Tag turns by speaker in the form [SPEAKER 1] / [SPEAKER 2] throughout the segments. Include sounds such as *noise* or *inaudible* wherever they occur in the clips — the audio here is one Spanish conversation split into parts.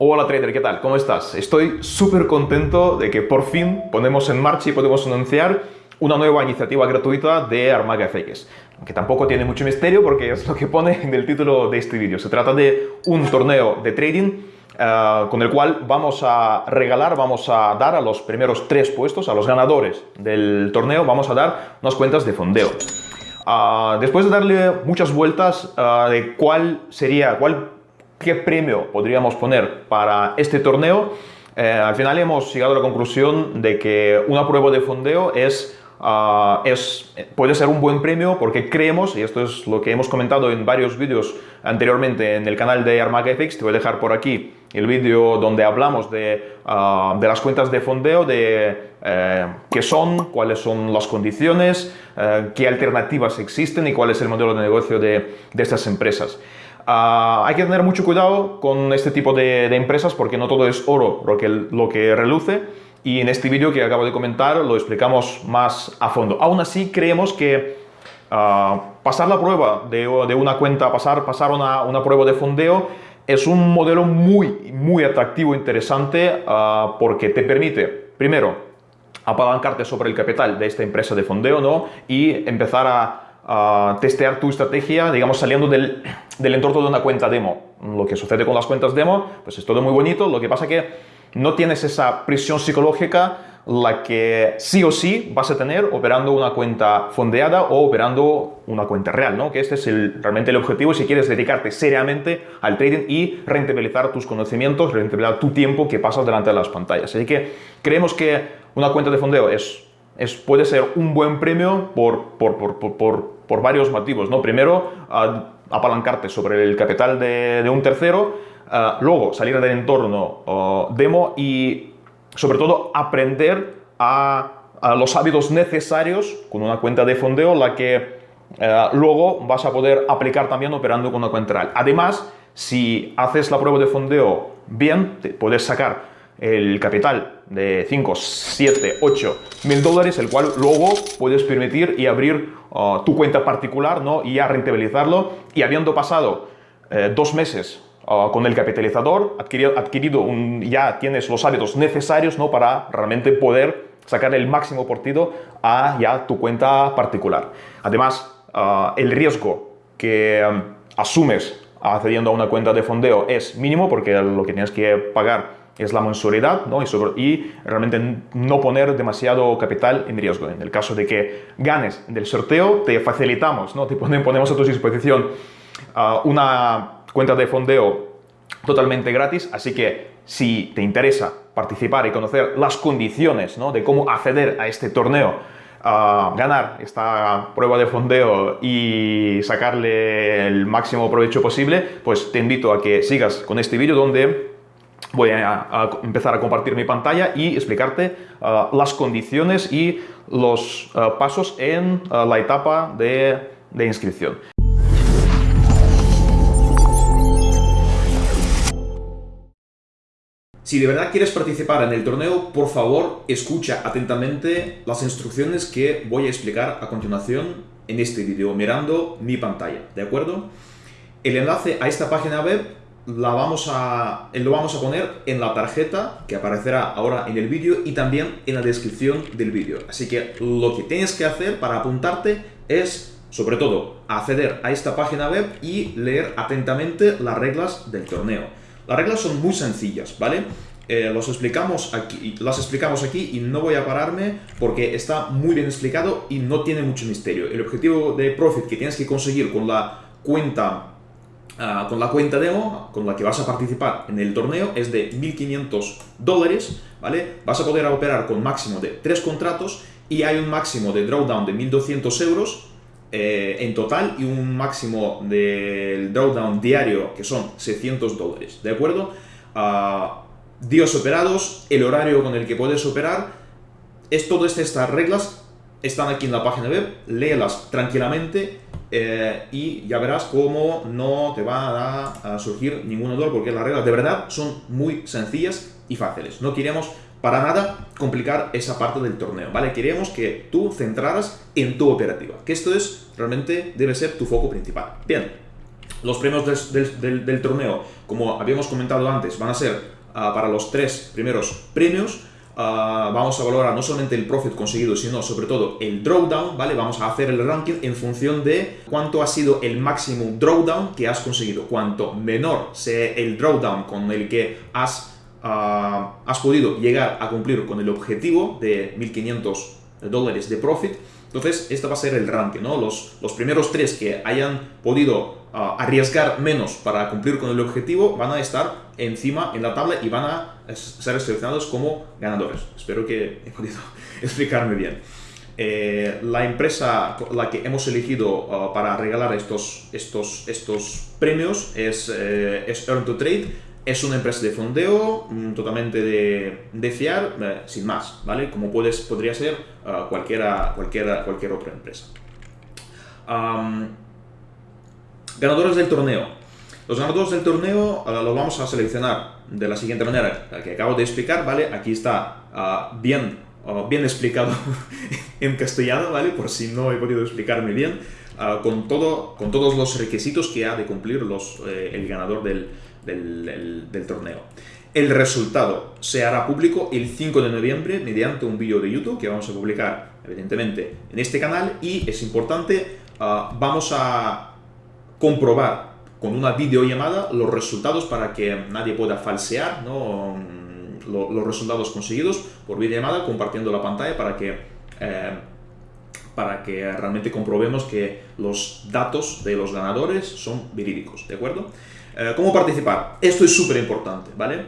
[SPEAKER 1] Hola trader, ¿qué tal? ¿Cómo estás? Estoy súper contento de que por fin ponemos en marcha y podemos anunciar una nueva iniciativa gratuita de Armaga FX. Que tampoco tiene mucho misterio porque es lo que pone en el título de este vídeo. Se trata de un torneo de trading eh, con el cual vamos a regalar, vamos a dar a los primeros tres puestos, a los ganadores del torneo, vamos a dar unas cuentas de fondeo. Ah, después de darle muchas vueltas ah, de cuál sería, cuál, qué premio podríamos poner para este torneo, eh, al final hemos llegado a la conclusión de que una prueba de fondeo es Ah, es, puede ser un buen premio porque creemos, y esto es lo que hemos comentado en varios vídeos anteriormente en el canal de Armaga FX, te voy a dejar por aquí el vídeo donde hablamos de, ah, de, las cuentas de fondeo, de eh, qué son, cuáles son las condiciones, eh, qué alternativas existen y cuál es el modelo de negocio de, de estas empresas. Ah, hay que tener mucho cuidado con este tipo de, empresas porque no todo es oro lo que, lo que reluce y en este vídeo que acabo de comentar lo explicamos más a fondo. Aún así creemos que uh, pasar la prueba de, una cuenta, pasar, pasar una, una, prueba de fondeo es un modelo muy, muy atractivo, interesante uh, porque te permite, primero, apalancarte sobre el capital de esta empresa de fondeo ¿no? y empezar a Testear tu estrategia, digamos, saliendo del, entorno de una cuenta demo. Lo que sucede con las cuentas demo, pues es todo muy bonito, lo que pasa que no tienes esa presión psicológica la que sí o sí vas a tener operando una cuenta fondeada o operando una cuenta real, ¿no? Que este es el, realmente el objetivo si quieres dedicarte seriamente al trading y rentabilizar tus conocimientos, rentabilizar tu tiempo que pasas delante de las pantallas. Así que creemos que una cuenta de fondeo es, es, puede ser un buen premio por, por, por, por, varios motivos, ¿no? Primero, apalancarte sobre el capital de, un tercero, uh, luego salir del entorno uh, demo y sobre todo aprender a, los hábitos necesarios con una cuenta de fondeo, la que uh, luego vas a poder aplicar también operando con una cuenta real. Además, si haces la prueba de fondeo bien, te puedes sacar el capital de 5, 7, 8 mil dólares, el cual luego puedes permitir y abrir uh, tu cuenta particular ¿no? y ya rentabilizarlo. Y habiendo pasado eh, dos meses uh, con el capitalizador, adquirido, adquirido ya tienes los hábitos necesarios ¿no? para realmente poder sacar el máximo partido a ya tu cuenta particular. Además, uh, el riesgo que um, asumes accediendo a una cuenta de fondeo es mínimo porque lo que tienes que pagar es la mensualidad ¿no? y, sobre, y, realmente no poner demasiado capital en riesgo. En el caso de que ganes del sorteo, te facilitamos, ¿no? te ponemos a tu disposición uh, una cuenta de fondeo totalmente gratis, así que si te interesa participar y conocer las condiciones ¿no? de cómo acceder a este torneo, uh, ganar esta prueba de fondeo y sacarle el máximo provecho posible, pues te invito a que sigas con este vídeo donde voy a, empezar a compartir mi pantalla y explicarte uh, las condiciones y los uh, pasos en uh, la etapa de, de inscripción. Si de verdad quieres participar en el torneo, por favor, escucha atentamente las instrucciones que voy a explicar a continuación en este vídeo, mirando mi pantalla, ¿de acuerdo? El enlace a esta página web la vamos a, lo vamos a poner en la tarjeta que aparecerá ahora en el vídeo y también en la descripción del vídeo. Así que lo que tienes que hacer para apuntarte es, sobre todo, acceder a esta página web y leer atentamente las reglas del torneo. Las reglas son muy sencillas, ¿vale? Eh, los explicamos aquí, las explicamos aquí y no voy a pararme porque está muy bien explicado y no tiene mucho misterio. El objetivo de profit que tienes que conseguir con la cuenta Uh, con la cuenta demo con la que vas a participar en el torneo es de 1.500 dólares, ¿vale? Vas a poder operar con máximo de 3 contratos y hay un máximo de drawdown de 1.200 euros eh, en total y un máximo del drawdown diario que son 600 dólares, ¿de acuerdo? Uh, días operados, el horario con el que puedes operar, es todas estas reglas están aquí en la página web, léelas tranquilamente eh, y ya verás cómo no te va a, surgir ningún dolor porque las reglas de verdad son muy sencillas y fáciles. No queremos para nada complicar esa parte del torneo, ¿vale? Queremos que tú centraras en tu operativa, que esto es realmente debe ser tu foco principal. Bien, Los premios del, torneo, como habíamos comentado antes, van a ser ah, para los tres primeros premios. Ah, vamos a valorar no solamente el profit conseguido, sino sobre todo el drawdown, ¿vale? Vamos a hacer el ranking en función de cuánto ha sido el máximo drawdown que has conseguido. Cuanto menor sea el drawdown con el que has, ah, has podido llegar a cumplir con el objetivo de 1500 dólares de profit, entonces, este va a ser el ranking, ¿no? Los, los primeros tres que hayan podido arriesgar menos para cumplir con el objetivo van a estar encima en la tabla y van a ser seleccionados como ganadores. Espero que he podido *laughs* explicarme bien. Eh, la empresa la que hemos elegido ah, para regalar estos, estos, estos premios es, eh, es Earn to Trade es una empresa de fondeo mm, totalmente de, fiar, eh, sin más, ¿vale? Como puedes, podría ser uh, cualquiera, cualquiera, cualquier otra empresa. Ganadores del torneo. Los ganadores del torneo uh, los vamos a seleccionar de la siguiente manera, la que acabo de explicar, ¿vale? Aquí está uh, bien, bien explicado *laughs* en castellano, ¿vale? Por si no he podido explicarme bien, con, todo, con todos los requisitos que ha de cumplir los, eh, el ganador del, del, torneo. El resultado se hará público el 5 de noviembre mediante un vídeo de YouTube que vamos a publicar, evidentemente, en este canal y es importante, ah, vamos a comprobar con una videollamada los resultados para que nadie pueda falsear ¿no? Los resultados conseguidos por videollamada compartiendo la pantalla para que, eh, para que realmente comprobemos que los datos de los ganadores son verídicos, ¿de acuerdo? Eh, ¿Cómo participar? Esto es súper importante, ¿vale?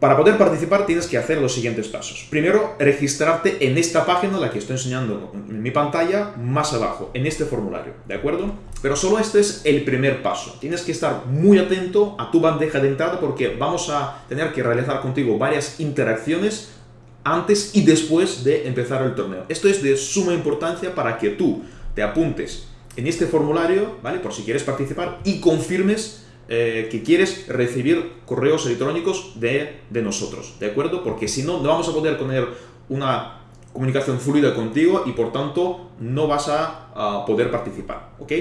[SPEAKER 1] Para poder participar tienes que hacer los siguientes pasos. Primero, registrarte en esta página, la que estoy enseñando en mi pantalla, más abajo, en este formulario, ¿de acuerdo? Pero solo este es el primer paso. Tienes que estar muy atento a tu bandeja de entrada porque vamos a tener que realizar contigo varias interacciones antes y después de empezar el torneo. Esto es de suma importancia para que tú te apuntes en este formulario, ¿vale? Por si quieres participar y confirmes eh, que quieres recibir correos electrónicos de, nosotros, ¿de acuerdo? Porque si no, no vamos a poder tener una comunicación fluida contigo y por tanto no vas a, poder participar, ¿ok?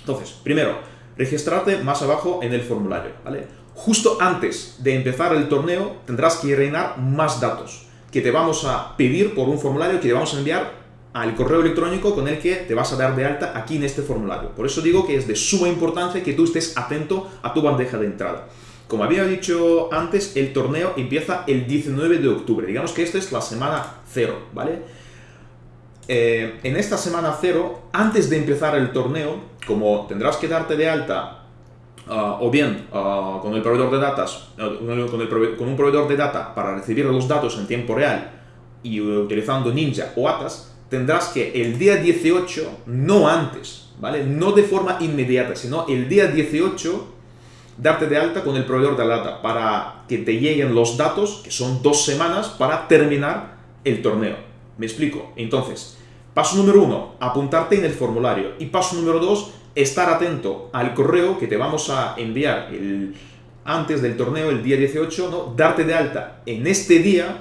[SPEAKER 1] Entonces, primero, registrarte más abajo en el formulario, ¿vale? Justo antes de empezar el torneo tendrás que rellenar más datos que te vamos a pedir por un formulario que te vamos a enviar al correo electrónico con el que te vas a dar de alta aquí en este formulario. Por eso digo que es de suma importancia que tú estés atento a tu bandeja de entrada. Como había dicho antes, el torneo empieza el 19 de octubre. Digamos que esta es la semana cero, ¿vale? Eh, en esta semana cero, antes de empezar el torneo, como tendrás que darte de alta ah, o bien ah, con el proveedor de datos, con, un proveedor de data para recibir los datos en tiempo real y utilizando Ninja o Atas, tendrás que el día 18, no antes, ¿vale? No de forma inmediata, sino el día 18 darte de alta con el proveedor de data para que te lleguen los datos, que son dos semanas, para terminar el torneo. ¿Me explico? Entonces, paso número uno, apuntarte en el formulario. Y paso número dos, estar atento al correo que te vamos a enviar antes del torneo, el día 18, ¿no? Darte de alta en este día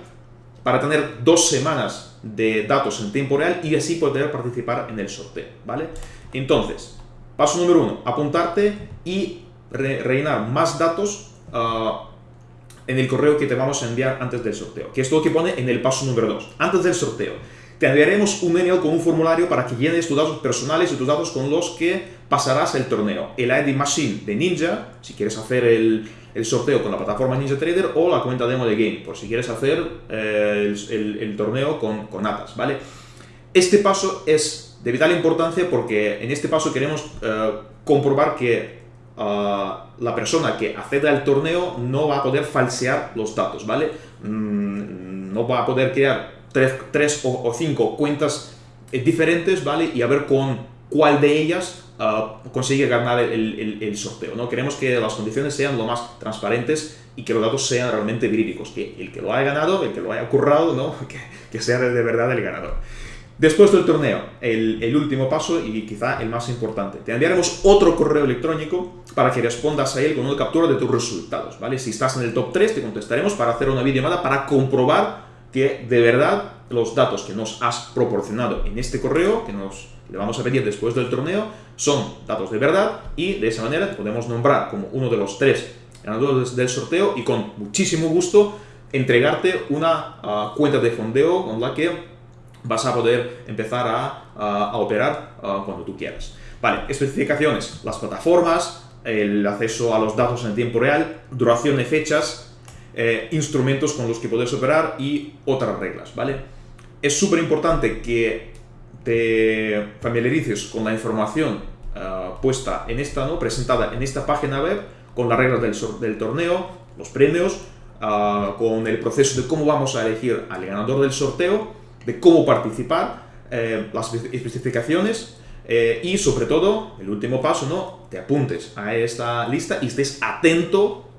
[SPEAKER 1] para tener dos semanas de datos en tiempo real y así poder participar en el sorteo, ¿vale? Entonces, paso número uno, apuntarte y rellenar más datos ah, en el correo que te vamos a enviar antes del sorteo, que es lo que pone en el paso número dos, antes del sorteo. Te enviaremos un email con un formulario para que llenes tus datos personales y tus datos con los que pasarás el torneo. El ID Machine de Ninja, si quieres hacer el, el sorteo con la plataforma Ninja Trader o la cuenta demo de Game, por si quieres hacer eh, el, torneo con, con Atas, ¿vale? Este paso es de vital importancia porque en este paso queremos eh, comprobar que ah, la persona que acceda al torneo no va a poder falsear los datos, ¿vale? Mm, no va a poder crear tres, tres o, cinco cuentas eh, diferentes, ¿vale? Y a ver con cuál de ellas Uh, consigue ganar el, sorteo. ¿no? Queremos que las condiciones sean lo más transparentes y que los datos sean realmente verídicos, que el que lo haya ganado, el que lo haya currado, ¿no? *laughs* que, sea de, verdad el ganador. Después del torneo, el, último paso y quizá el más importante. Te enviaremos otro correo electrónico para que respondas a él con una captura de tus resultados. ¿vale? Si estás en el top 3, te contestaremos para hacer una videollamada para comprobar que de verdad los datos que nos has proporcionado en este correo, que nos le vamos a pedir después del torneo, son datos de verdad y de esa manera te podemos nombrar como uno de los tres ganadores del sorteo y con muchísimo gusto entregarte una ah, cuenta de fondeo con la que vas a poder empezar a, operar ah, cuando tú quieras. Vale, especificaciones, las plataformas, el acceso a los datos en tiempo real, duración de fechas, eh, instrumentos con los que puedes operar y otras reglas, ¿vale? Es súper importante que te familiarices con la información ah, puesta en esta, ¿no? presentada en esta página web, con las reglas del, del torneo, los premios, ah, con el proceso de cómo vamos a elegir al ganador del sorteo, de cómo participar, eh, las especificaciones eh, y sobre todo, el último paso, ¿no? Te apuntes a esta lista y estés atento,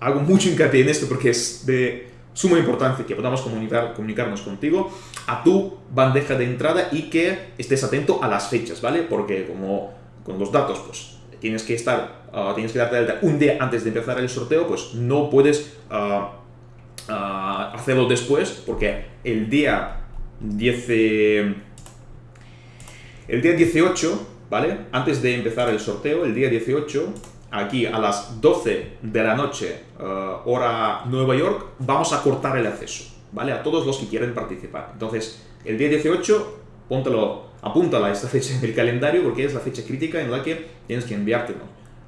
[SPEAKER 1] hago mucho hincapié en esto porque es de suma importancia que podamos comunicar, comunicarnos contigo a tu bandeja de entrada y que estés atento a las fechas, ¿vale? Porque como con los datos, pues tienes que estar, ah, tienes que darte alta un día antes de empezar el sorteo, pues no puedes ah, ah, hacerlo después, porque el día 10, el día 18, ¿vale? Antes de empezar el sorteo, el día 18, aquí a las 12 de la noche, hora Nueva York, vamos a cortar el acceso, ¿vale? A todos los que quieren participar. Entonces, el día 18, póntelo apúntala *laughs* esta fecha en el calendario porque es la fecha crítica en la que tienes que enviarte,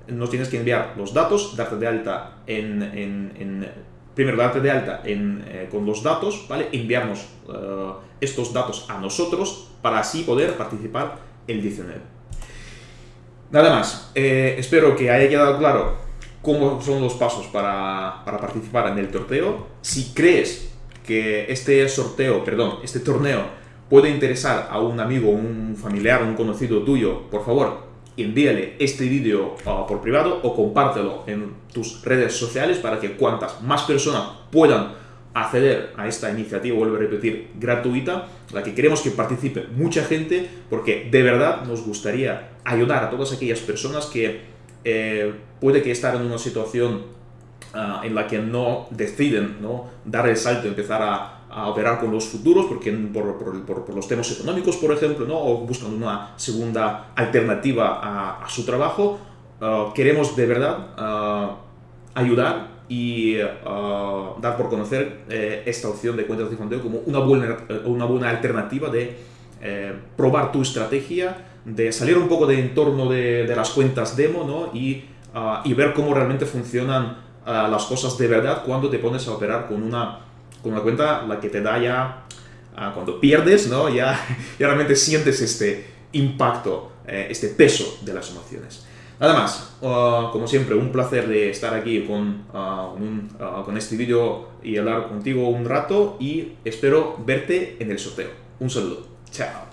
[SPEAKER 1] Nos tienes que enviar los datos, darte de alta en, en, primero darte de alta en, eh, con los datos, ¿vale? Enviarnos eh, estos datos a nosotros para así poder participar el 19. Nada más, eh, espero que haya quedado claro cómo son los pasos para, para participar en el torneo. Si crees que este sorteo, perdón, este torneo puede interesar a un amigo, un familiar, un conocido tuyo, por favor, envíale este vídeo uh, por privado o compártelo en tus redes sociales para que cuantas más personas puedan acceder a esta iniciativa, vuelvo a repetir, gratuita, la que queremos que participe mucha gente, porque de verdad nos gustaría ayudar a todas aquellas personas que eh, puede que estar en una situación uh, en la que no deciden ¿no? dar el salto, empezar a a operar con los futuros porque por, por, por, los temas económicos, por ejemplo, ¿no? o buscan una segunda alternativa a, a su trabajo, uh, queremos de verdad uh, ayudar y dar por conocer eh, esta opción de cuentas de fondeo como una buena, una buena alternativa de eh, probar tu estrategia, de salir un poco de entorno de, de las cuentas demo ¿no? y, y ver cómo realmente funcionan las cosas de verdad cuando te pones a operar con una con una cuenta la que te da ya, ah, cuando pierdes, ¿no? Ya, *laughs* ya, realmente sientes este impacto, eh, este peso de las emociones. Nada más, ah, como siempre, un placer de estar aquí con, ah, con este vídeo y hablar contigo un rato y espero verte en el sorteo. Un saludo. Chao.